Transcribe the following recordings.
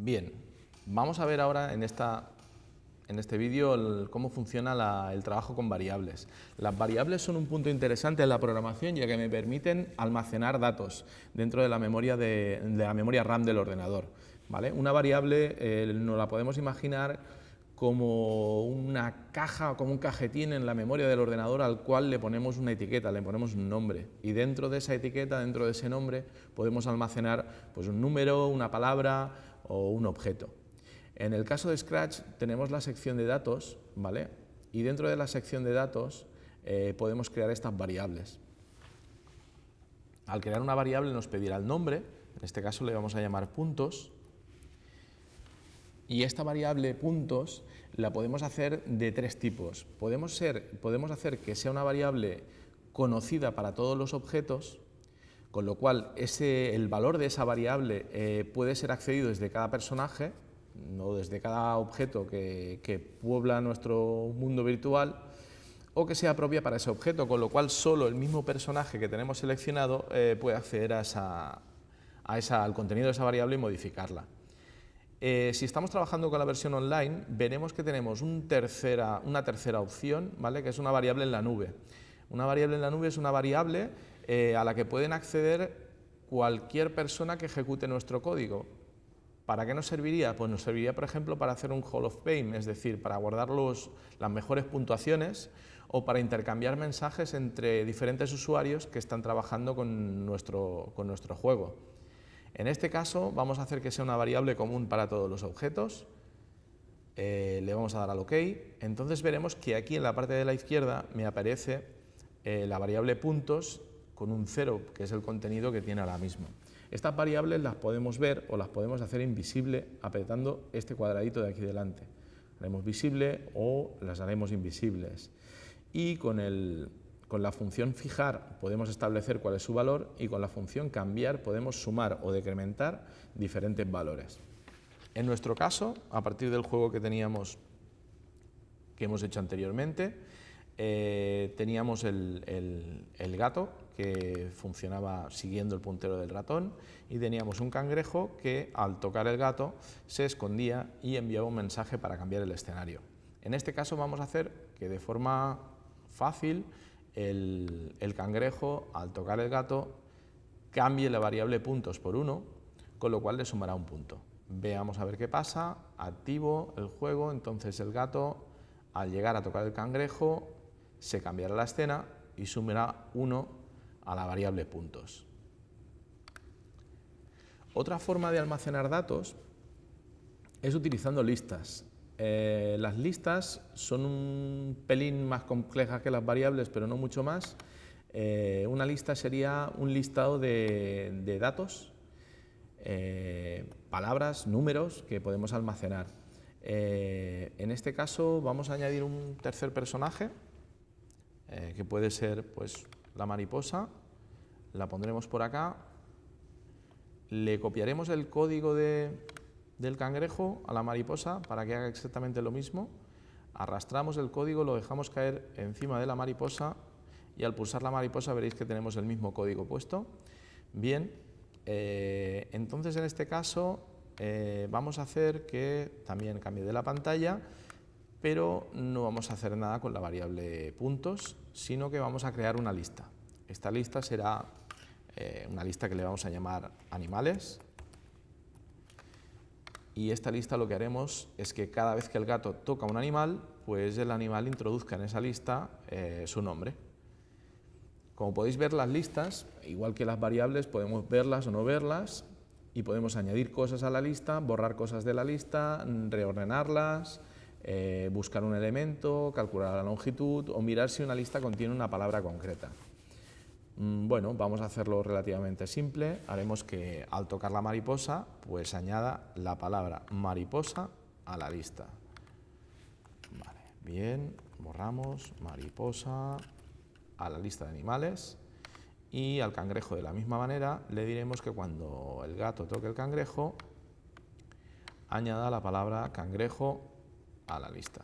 Bien, vamos a ver ahora en, esta, en este vídeo cómo funciona el trabajo con variables. Las variables son un punto interesante en la programación ya que me permiten almacenar datos dentro de la memoria, de, la memoria RAM del ordenador. ¿vale? Una variable eh, nos la podemos imaginar como una caja o como un cajetín en la memoria del ordenador al cual le ponemos una etiqueta, le ponemos un nombre y dentro de esa etiqueta, dentro de ese nombre, podemos almacenar pues, un número, una palabra o un objeto. En el caso de Scratch tenemos la sección de datos ¿vale? y dentro de la sección de datos eh, podemos crear estas variables. Al crear una variable nos pedirá el nombre, en este caso le vamos a llamar puntos, y esta variable puntos la podemos hacer de tres tipos. Podemos, ser, podemos hacer que sea una variable conocida para todos los objetos, con lo cual el valor de esa variable eh, puede ser accedido desde cada personaje, o desde cada objeto que, puebla nuestro mundo virtual, o que sea propia para ese objeto, con lo cual solo el mismo personaje que tenemos seleccionado eh, puede acceder a esa, a esa, al contenido de esa variable y modificarla. Eh, si estamos trabajando con la versión online, veremos que tenemos una tercera opción, ¿vale? que es una variable en la nube. Una variable en la nube es una variable eh, a la que pueden acceder cualquier persona que ejecute nuestro código. ¿Para qué nos serviría? Pues nos serviría, por ejemplo, para hacer un Hall of Fame, es decir, para guardar las mejores puntuaciones o para intercambiar mensajes entre diferentes usuarios que están trabajando con nuestro juego. En este caso vamos a hacer que sea una variable común para todos los objetos, eh, le vamos a dar al OK, entonces veremos que aquí en la parte de la izquierda me aparece eh, la variable puntos con un cero, que es el contenido que tiene ahora mismo. Estas variables las podemos ver o las podemos hacer invisible apretando este cuadradito de aquí delante. Haremos visible o las haremos invisibles. Y con el, con la función fijar podemos establecer cuál es su valor y con la función cambiar podemos sumar o decrementar diferentes valores. En nuestro caso, a partir del juego que teníamos, que hemos hecho anteriormente, eh, teníamos el, el, gato que funcionaba siguiendo el puntero del ratón y teníamos un cangrejo que al tocar el gato se escondía y enviaba un mensaje para cambiar el escenario. En este caso vamos a hacer que de forma fácil el, cangrejo, al tocar el gato, cambie la variable puntos por 1, con lo cual le sumará un punto. Veamos a ver qué pasa, activo el juego, entonces el gato, al llegar a tocar el cangrejo, se cambiará la escena y sumará 1 a la variable puntos. Otra forma de almacenar datos es utilizando listas. Eh, las listas son un pelín más complejas que las variables, pero no mucho más. Eh, una lista sería un listado de, datos, eh, palabras, números que podemos almacenar. en este caso vamos a añadir un tercer personaje, que puede ser pues, la mariposa, la pondremos por acá, le copiaremos el código de, del cangrejo a la mariposa para que haga exactamente lo mismo. Arrastramos el código, lo dejamos caer encima de la mariposa y al pulsar la mariposa veréis que tenemos el mismo código puesto. Bien, eh, entonces en este caso eh, vamos a hacer que también cambie de la pantalla, pero no vamos a hacer nada con la variable puntos, sino que vamos a crear una lista. Esta lista será eh, una lista que le vamos a llamar animales, y esta lista lo que haremos es que cada vez que el gato toca un animal, pues el animal introduzca en esa lista eh, su nombre. Como podéis ver las listas, igual que las variables, podemos verlas o no verlas y podemos añadir cosas a la lista, borrar cosas de la lista, reordenarlas, eh, buscar un elemento, calcular la longitud o mirar si una lista contiene una palabra concreta. Mm, bueno, vamos a hacerlo relativamente simple. Haremos que al tocar la mariposa, pues añada la palabra mariposa a la lista. Vale, bien, borramos mariposa a la lista de animales y al cangrejo de la misma manera le diremos que cuando el gato toque el cangrejo, añada la palabra cangrejo a la lista.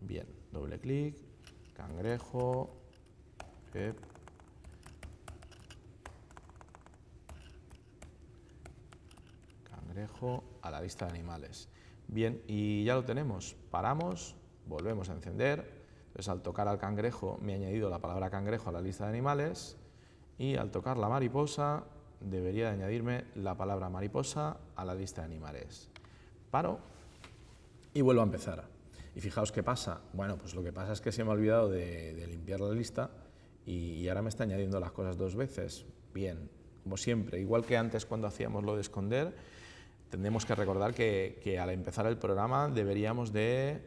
Bien, doble clic, cangrejo, cangrejo a la lista de animales. Bien, y ya lo tenemos. Paramos, volvemos a encender. Entonces, al tocar al cangrejo me he añadido la palabra cangrejo a la lista de animales y al tocar la mariposa debería de añadirme la palabra mariposa a la lista de animales. Paro y vuelvo a empezar. Y fijaos qué pasa. Bueno, pues lo que pasa es que se me ha olvidado de, limpiar la lista y, ahora me está añadiendo las cosas dos veces. Bien, como siempre, igual que antes cuando hacíamos lo de esconder, tendremos que recordar que, que al empezar el programa deberíamos de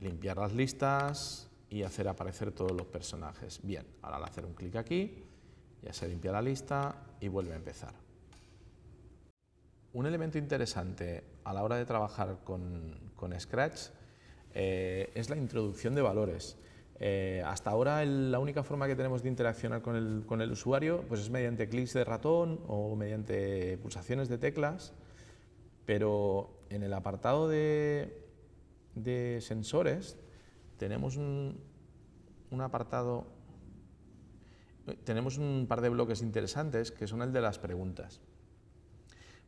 limpiar las listas y hacer aparecer todos los personajes. Bien, ahora al hacer un clic aquí, ya se limpia la lista y vuelve a empezar. Un elemento interesante a la hora de trabajar con, Scratch eh, es la introducción de valores. Eh, hasta ahora la única forma que tenemos de interaccionar con el, usuario pues es mediante clics de ratón o mediante pulsaciones de teclas, pero en el apartado de, sensores tenemos un apartado tenemos un par de bloques interesantes que son el de las preguntas.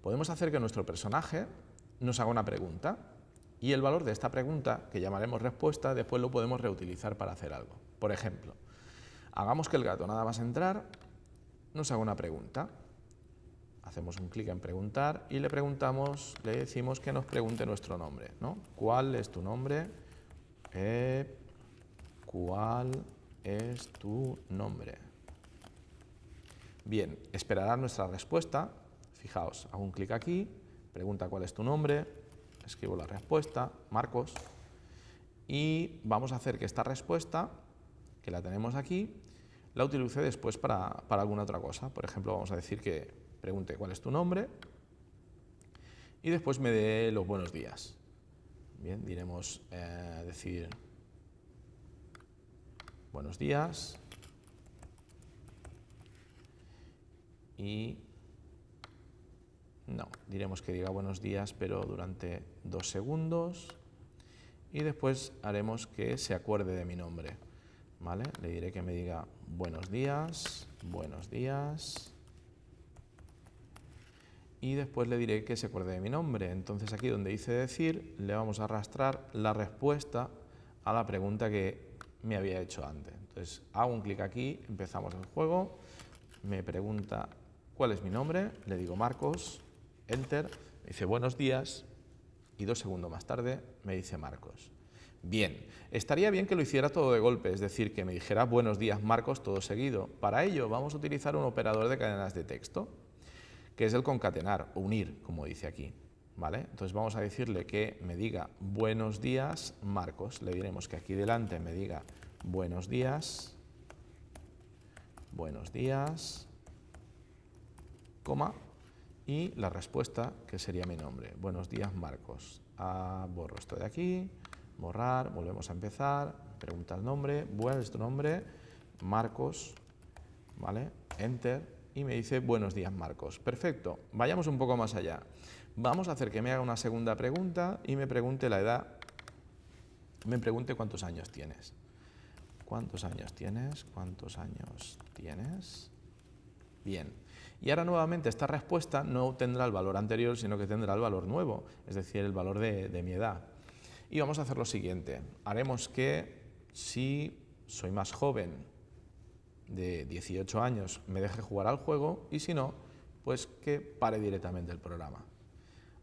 Podemos hacer que nuestro personaje nos haga una pregunta y el valor de esta pregunta, que llamaremos respuesta, después lo podemos reutilizar para hacer algo. Por ejemplo, hagamos que el gato nada más entrar nos haga una pregunta. Hacemos un clic en preguntar y le preguntamos, le decimos que nos pregunte nuestro nombre. ¿no? ¿Cuál es tu nombre? Eh, ¿Cuál es tu nombre? Bien, esperará nuestra respuesta. Fijaos, hago un clic aquí, pregunta cuál es tu nombre, escribo la respuesta, Marcos, y vamos a hacer que esta respuesta, que la tenemos aquí, la utilice después para, alguna otra cosa. Por ejemplo, vamos a decir que pregunte cuál es tu nombre y después me dé los buenos días. Bien, diremos eh, decir buenos días, y no, diremos que diga buenos días, pero durante dos segundos y después haremos que se acuerde de mi nombre. ¿Vale? Le diré que me diga buenos días, buenos días y después le diré que se acuerde de mi nombre. Entonces aquí donde dice decir le vamos a arrastrar la respuesta a la pregunta que me había hecho antes. Entonces hago un clic aquí, empezamos el juego, me pregunta ¿Cuál es mi nombre? Le digo Marcos, Enter, me dice buenos días y dos segundos más tarde me dice Marcos. Bien, estaría bien que lo hiciera todo de golpe, es decir, que me dijera buenos días Marcos todo seguido. Para ello vamos a utilizar un operador de cadenas de texto, que es el concatenar, unir, como dice aquí. ¿Vale? Entonces vamos a decirle que me diga buenos días Marcos. Le diremos que aquí delante me diga buenos días, buenos días, coma, y la respuesta, que sería mi nombre. Buenos días, Marcos. Ah, borro esto de aquí, borrar, volvemos a empezar, pregunta el nombre, ¿cuál es tu nombre? Marcos, ¿vale? Enter, y me dice buenos días, Marcos. Perfecto, vayamos un poco más allá. Vamos a hacer que me haga una segunda pregunta y me pregunte la edad, me pregunte cuántos años tienes. ¿Cuántos años tienes? ¿Cuántos años tienes? Bien. Y ahora nuevamente esta respuesta no tendrá el valor anterior, sino que tendrá el valor nuevo, es decir, el valor de, mi edad. Y vamos a hacer lo siguiente. Haremos que si soy más joven de 18 años me deje jugar al juego y si no, pues que pare directamente el programa.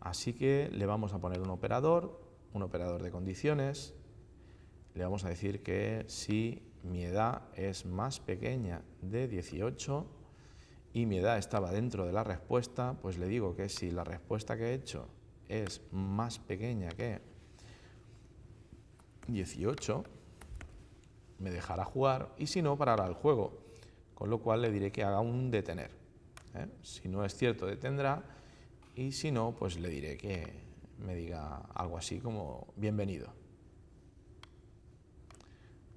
Así que le vamos a poner un operador, un operador de condiciones, le vamos a decir que si mi edad es más pequeña de 18, y mi edad estaba dentro de la respuesta, pues le digo que si la respuesta que he hecho es más pequeña que 18, me dejará jugar y si no, parará el juego, con lo cual le diré que haga un detener. ¿eh? Si no es cierto, detendrá y si no, pues le diré que me diga algo así como bienvenido.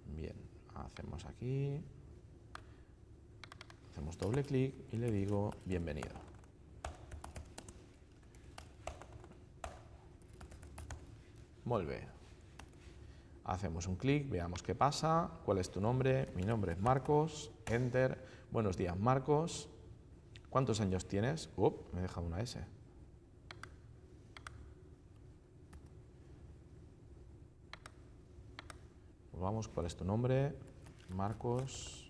Bien, hacemos aquí Hacemos doble clic y le digo bienvenido. Molve. Hacemos un clic, veamos qué pasa, cuál es tu nombre, mi nombre es Marcos, Enter, buenos días Marcos, ¿cuántos años tienes? Up, me he dejado una S. Pues vamos, ¿cuál es tu nombre? Marcos,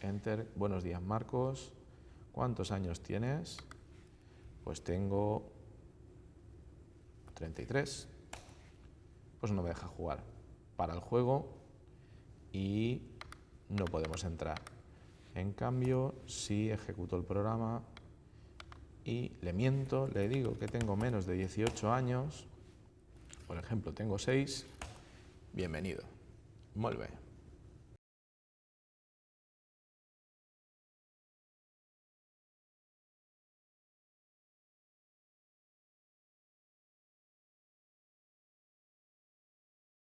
Enter. Buenos días, Marcos. ¿Cuántos años tienes? Pues tengo 33. Pues no me deja jugar. Para el juego y no podemos entrar. En cambio, si ejecuto el programa y le miento, le digo que tengo menos de 18 años, por ejemplo, tengo 6, bienvenido. Bien.